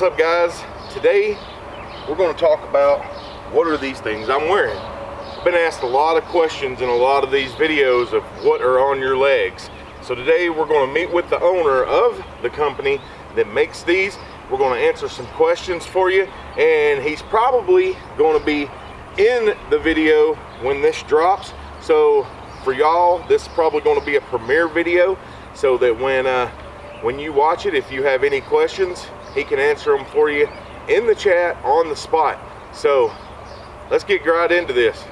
What's up guys? Today we're going to talk about what are these things I'm wearing. I've been asked a lot of questions in a lot of these videos of what are on your legs. So today we're going to meet with the owner of the company that makes these. We're going to answer some questions for you and he's probably going to be in the video when this drops. So for y'all, this is probably going to be a premiere video so that when uh, when you watch it, if you have any questions, he can answer them for you in the chat on the spot. So let's get right into this.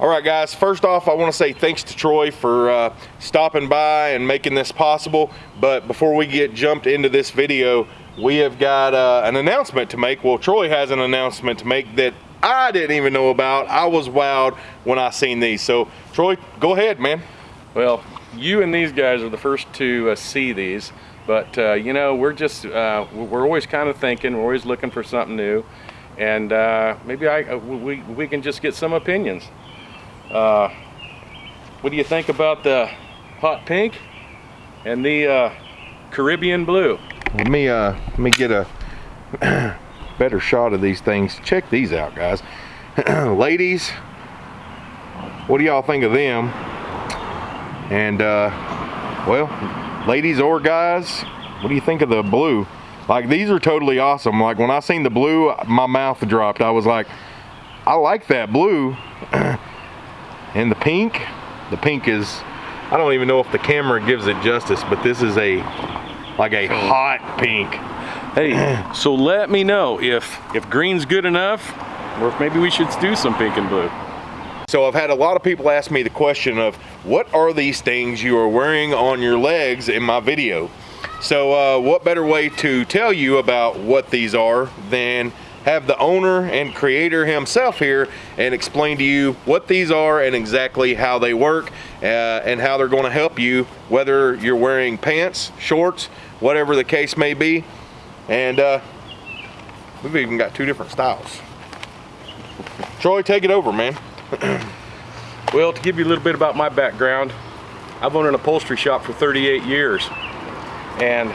All right, guys, first off, I want to say thanks to Troy for uh, stopping by and making this possible. But before we get jumped into this video, we have got uh, an announcement to make. Well, Troy has an announcement to make that I didn't even know about. I was wowed when I seen these. So, Troy, go ahead, man. Well, you and these guys are the first to uh, see these, but uh, you know we're just uh, we're always kind of thinking, we're always looking for something new, and uh, maybe I uh, we we can just get some opinions. Uh, what do you think about the hot pink and the Caribbean blue? Let me uh let me get a better shot of these things. Check these out, guys. Ladies, what do y'all think of them? And uh well, ladies or guys, what do you think of the blue? Like these are totally awesome. Like when I seen the blue, my mouth dropped. I was like, I like that blue. and the pink, the pink is, I don't even know if the camera gives it justice, but this is a, like a hot pink. Hey, so let me know if, if green's good enough, or if maybe we should do some pink and blue. So I've had a lot of people ask me the question of what are these things you are wearing on your legs in my video? So uh, what better way to tell you about what these are than have the owner and creator himself here and explain to you what these are and exactly how they work uh, and how they're going to help you whether you're wearing pants, shorts, whatever the case may be. And uh, we've even got two different styles. Troy, take it over, man. well, to give you a little bit about my background, I've owned an upholstery shop for 38 years. And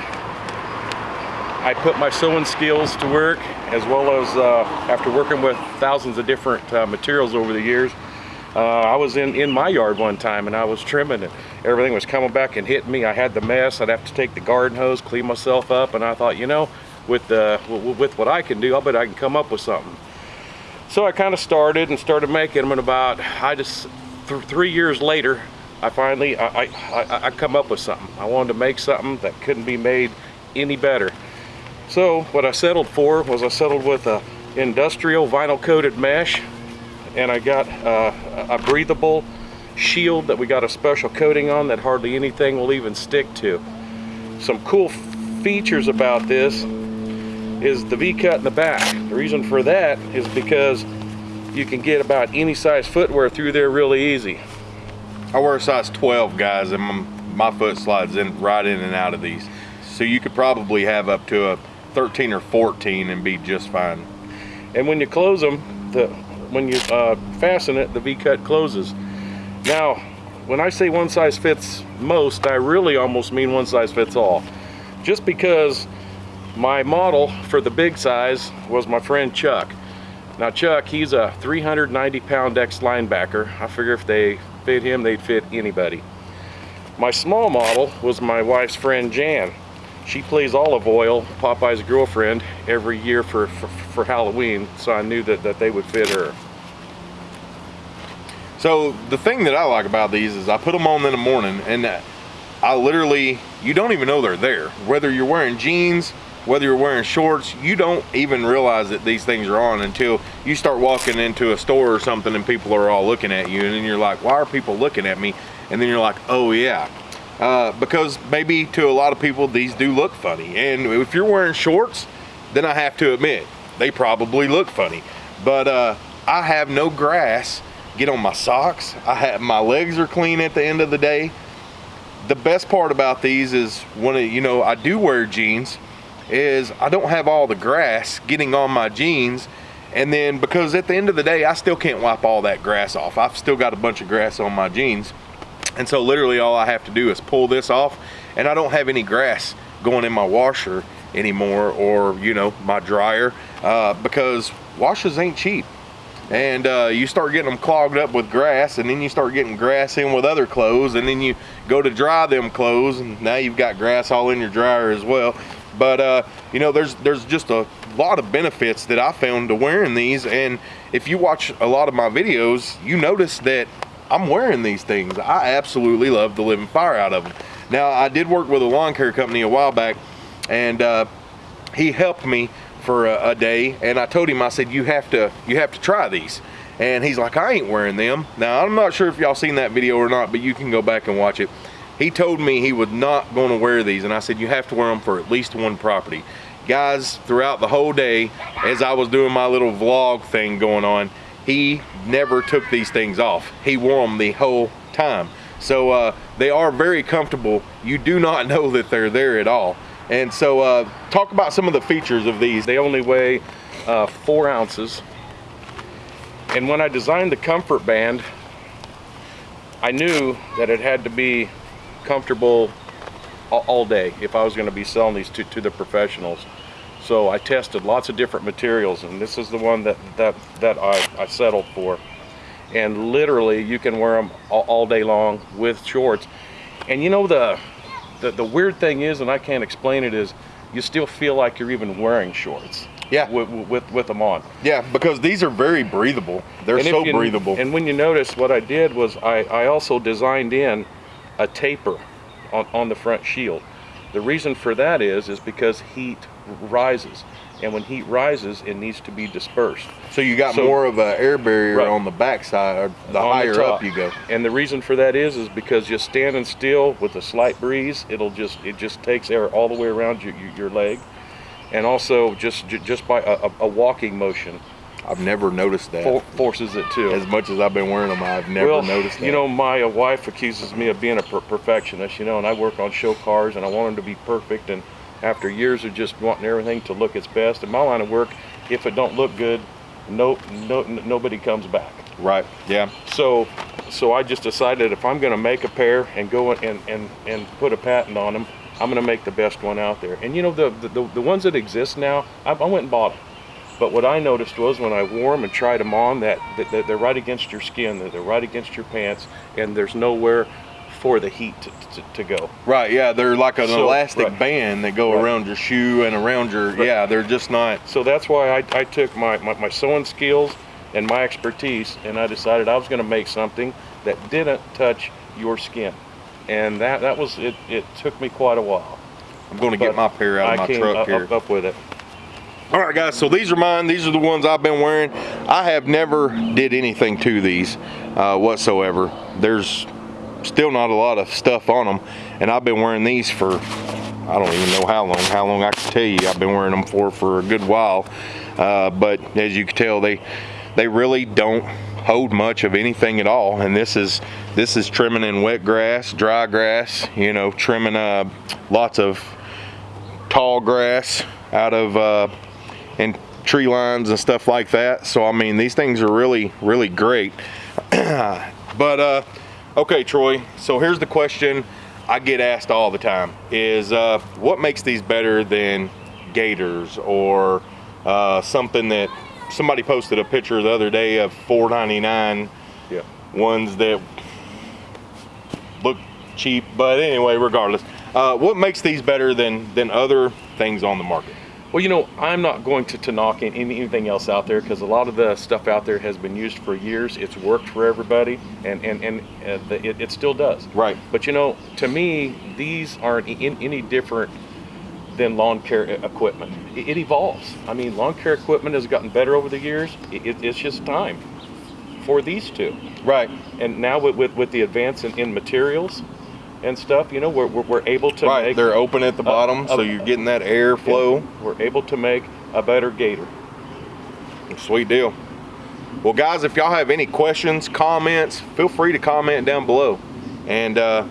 I put my sewing skills to work as well as uh, after working with thousands of different uh, materials over the years. Uh, I was in, in my yard one time and I was trimming and everything was coming back and hitting me. I had the mess. I'd have to take the garden hose, clean myself up and I thought, you know, with, uh, with what I can do, I'll bet I can come up with something. So I kind of started and started making them and about, I just, th three years later, I finally, I, I, I come up with something. I wanted to make something that couldn't be made any better. So what I settled for was I settled with a industrial vinyl coated mesh and I got uh, a breathable shield that we got a special coating on that hardly anything will even stick to. Some cool features about this is the V-cut in the back. The reason for that is because you can get about any size footwear through there really easy. I wear a size 12 guys and my, my foot slides in right in and out of these. So you could probably have up to a 13 or 14 and be just fine. And when you close them, the when you uh, fasten it, the V-cut closes. Now, when I say one size fits most, I really almost mean one size fits all. Just because my model for the big size was my friend Chuck. Now Chuck, he's a 390 pound ex linebacker. I figure if they fit him, they'd fit anybody. My small model was my wife's friend Jan. She plays Olive Oyl, Popeye's girlfriend, every year for, for, for, Halloween, so I knew that, that they would fit her. So the thing that I like about these is I put them on in the morning and I literally, you don't even know they're there. Whether you're wearing jeans, whether you're wearing shorts, you don't even realize that these things are on until you start walking into a store or something and people are all looking at you and then you're like, why are people looking at me? And then you're like, oh yeah, uh, because maybe to a lot of people these do look funny and if you're wearing shorts then I have to admit they probably look funny but uh, I have no grass get on my socks. I have my legs are clean at the end of the day. The best part about these is when you know I do wear jeans is I don't have all the grass getting on my jeans. And then because at the end of the day I still can't wipe all that grass off. I've still got a bunch of grass on my jeans. And so literally all I have to do is pull this off and I don't have any grass going in my washer anymore or, you know, my dryer uh, because washers ain't cheap. And uh, you start getting them clogged up with grass and then you start getting grass in with other clothes and then you go to dry them clothes and now you've got grass all in your dryer as well. But uh, you know, there's there's just a lot of benefits that I found to wearing these. And if you watch a lot of my videos, you notice that I'm wearing these things. I absolutely love the living fire out of them. Now, I did work with a lawn care company a while back, and uh, he helped me for a, a day. And I told him, I said, you have to you have to try these. And he's like, I ain't wearing them. Now, I'm not sure if y'all seen that video or not, but you can go back and watch it. He told me he was not going to wear these, and I said, you have to wear them for at least one property. Guys, throughout the whole day, as I was doing my little vlog thing going on, he never took these things off. He wore them the whole time. So uh, they are very comfortable. You do not know that they're there at all. And so uh, talk about some of the features of these. They only weigh uh, four ounces. And when I designed the comfort band, I knew that it had to be comfortable all day if I was going to be selling these to, to the professionals. So I tested lots of different materials and this is the one that, that, that I, I settled for. And literally you can wear them all, all day long with shorts. And you know the, the, the weird thing is, and I can't explain it, is you still feel like you're even wearing shorts. Yeah. With, with, with them on. Yeah, because these are very breathable. They're And so you- breathable. And when you notice, what I did was I, I also designed in a taper on, on the front shield. The reason for that is is because heat rises, and when heat rises, it needs to be dispersed. so you got so- more of an air barrier Right. on the backside, or the on higher top. up you go. And the reason for that is is because just standing still with a slight breeze, it'll just it just takes air all the way around your your, leg, and also just ju- just by a, a, a walking motion I've never noticed that. for, forces it too. As much as I've been wearing them, I've never well, noticed that. You know, my uh, wife accuses me of being a per- perfectionist, you know, and I work on show cars and I want them to be perfect. And after years of just wanting everything to look its best, in my line of work, if it don't look good, no, no, nobody comes back. right? Yeah. So, so I just decided if I'm going to make a pair and go and, and, and put a patent on them, I'm going to make the best one out there. And you know, the, the, the ones that exist now, I, I went and bought them. But what I noticed was when I wore them and tried them on, that, that, that they're right against your skin, that they're right against your pants, and there's nowhere for the heat to, to, to go. Right. Yeah. They're like an So- elastic right. band that go Right. around your shoe and around your. Right. Yeah. They're just not. So that's why I, I took my, my, my sewing skills and my expertise and I decided I was going to make something that didn't touch your skin. And that, that was, it, it took me quite a while. I'm going to get my pair out of I my came truck up, here. up, up with it. All right, guys. So these are mine. These are the ones I've been wearing. I have never did anything to these uh, whatsoever. There's still not a lot of stuff on them, and I've been wearing these for I don't even know how long. How long I can tell you, I've been wearing them for for a good while. Uh, but as you can tell, they they really don't hold much of anything at all. And this is this is trimming in wet grass, dry grass. You know, trimming uh, lots of tall grass out of uh, and tree lines and stuff like that. So I mean, these things are really, really great. but uh, okay, Troy. So here's the question I get asked all the time: Is uh, what makes these better than gaiters or uh, something that somebody posted a picture the other day of 4.99 Yeah. ones that look cheap. But anyway, regardless, uh, what makes these better than than other things on the market? Well, you know, I'm not going to, to knock any- anything else out there because a lot of the stuff out there has been used for years. It's worked for everybody, and and and uh, the, it, it still does. Right. But you know, to me, these aren't in, any different than lawn care equipment. It, it evolves. I mean, lawn care equipment has gotten better over the years. It, it, it's just time for these two. Right. And now with, with, with the advance in, in materials and stuff, you know, we're, we're, we're able to right. make They're open at the bottom, so you're getting that air flow. we're able to make a better gaiter. Sweet deal. Well, guys, if y'all have any questions, comments, feel free to comment down below. And uh,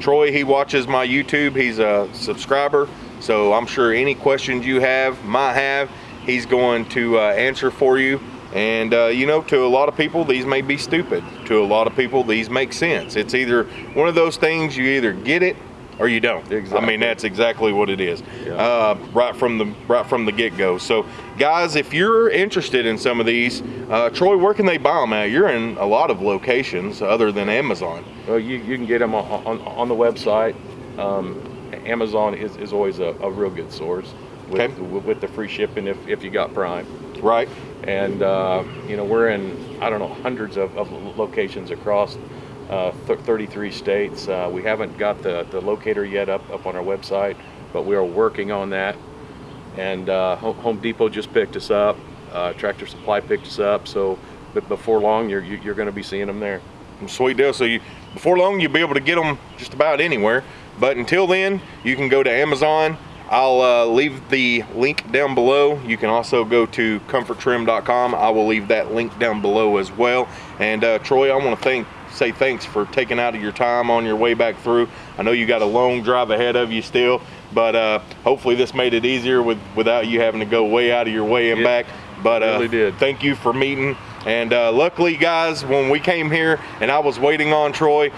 Troy, he watches my YouTube. He's a subscriber, so I'm sure any questions you have, might have, he's going to uh, answer for you And uh, you know, to a lot of people, these may be stupid. To a lot of people, these make sense. It's either one of those things you either get it or you don't. Exactly. I mean, that's exactly what it is, Yeah. uh, right from the right from the get go. So, guys, if you're interested in some of these, uh, Troy, where can they buy them at? You're in a lot of locations other than Amazon. Well, you, you can get them on, on, on the website. Um, Amazon is, is always a, a real good source with, Okay. with the free shipping if, if you got Prime. Right. And, uh, you know, we're in, I don't know, hundreds of, of locations across uh, th- 33 states. Uh, we haven't got the, the locator yet up, up on our website, but we are working on that. And uh, Home Home Depot just picked us up. Uh, Tractor Supply picked us up. So but before long, you're, you're going to be seeing them there. Sweet deal. So you, before long, you'll be able to get them just about anywhere. But until then, you can go to Amazon. I'll uh, leave the link down below. You can also go to comforttrim.com. I will leave that link down below as well. And uh, Troy, I want to thank say thanks for taking out of your time on your way back through. I know you got a long drive ahead of you still, but uh, hopefully this made it easier with without you having to go way out of your way and It back. But uh, really did. thank you for meeting. And uh, luckily, guys, when we came here and I was waiting on Troy,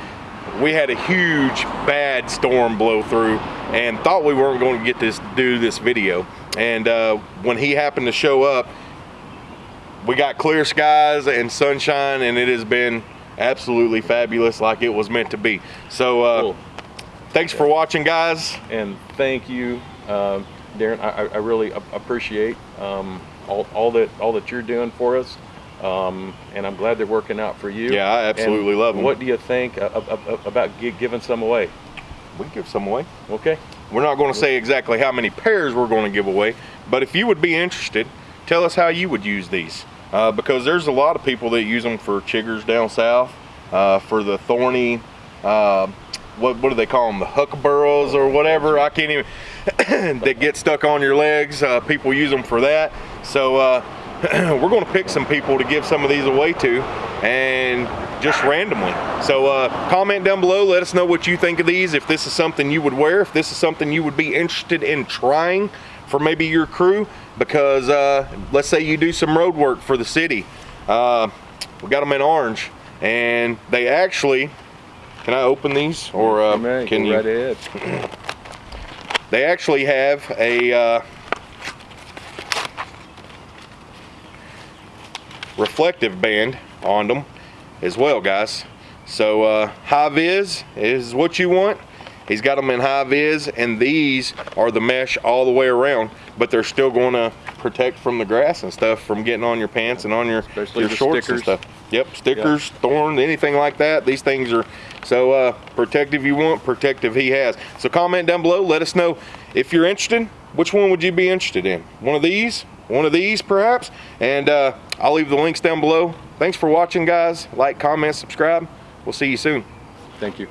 we had a huge bad storm blow through and thought we weren't going to get this do this video. And uh, when he happened to show up, we got clear skies and sunshine, and it has been absolutely fabulous, like it was meant to be. So, uh, Cool. thanks for watching, guys. and thank you, um, Darren. I, I- I really appreciate um, all, all that all that you're doing for us, um, and I'm glad they're working out for you. Yeah, I absolutely And them. What do you think of- about giving some away? We give some away. Okay. We're not going to say exactly how many pairs we're going to give away, but if you would be interested, tell us how you would use these. Uh, because there's a lot of people that use them for chiggers down south, uh, for the thorny, uh, what, what do they call them, the huckleburrows or whatever. I can't even, that get stuck on your legs. Uh, people use them for that. So uh, we're going to pick some people to give some of these away to and just randomly. So uh, comment down below, let us know what you think of these, if this is something you would wear, if this is something you would be interested in trying for maybe your crew, because uh, let's say you do some road work for the city. Uh, we got them in orange, and they actually, can I open these? Or uh, can you? right ahead. They actually have a uh, reflective band on them as well, guys. So uh, high vis is what you want. He's got them in high vis, and these are the mesh all the way around, but they're still going to protect from the grass and stuff from getting on your pants and on your, Especially your shorts stickers. and stuff. Yep, stickers, thorn, anything like that. These things are so uh, protective you want, protective he has. So comment down below. Let us know if you're interested. Which one would you be interested in? One of these? One of these, perhaps? And uh, I'll leave the links down below. Thanks for watching, guys. Like, comment, subscribe. We'll see you soon. Thank you.